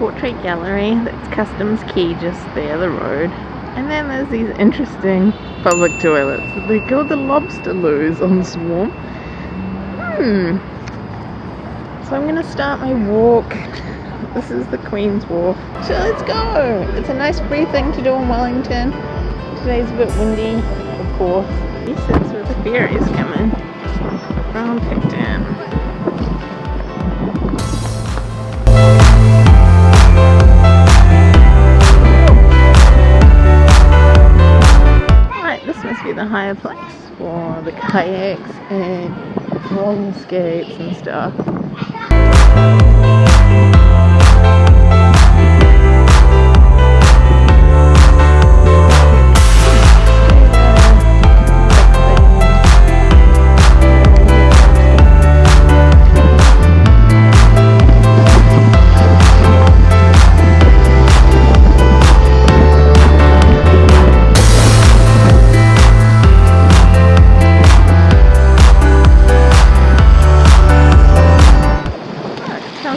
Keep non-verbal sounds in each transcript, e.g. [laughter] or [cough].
portrait gallery that's Customs Quay just there, the road. And then there's these interesting public toilets. They're called the lobster loos on Swarm. Hmm. So I'm gonna start my walk. This is the Queen's Wharf. So let's go! It's a nice free thing to do in Wellington. Today's a bit windy, of course. He sits where the ferries coming. From Picton. Higher place for the kayaks and roller skates and stuff.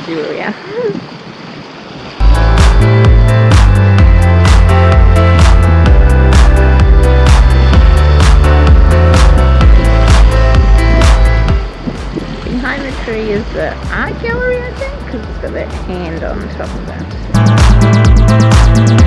Julia. Behind the tree is the art gallery, I think, because it's got that hand on top of it.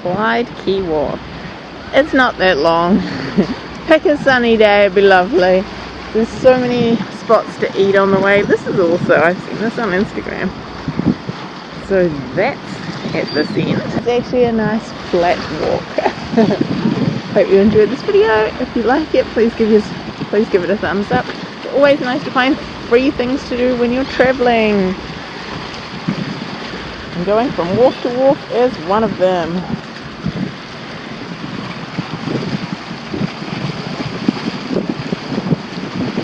Clyde Quay Wharf. It's not that long. [laughs] Pick a sunny day, it'd be lovely. There's so many spots to eat on the way. This is also, I've seen this on Instagram. So that's at this end. It's actually a nice flat walk. [laughs] Hope you enjoyed this video. If you like it, please give us please give it a thumbs up. Always nice to find free things to do when you're traveling. And going from wharf to wharf is one of them.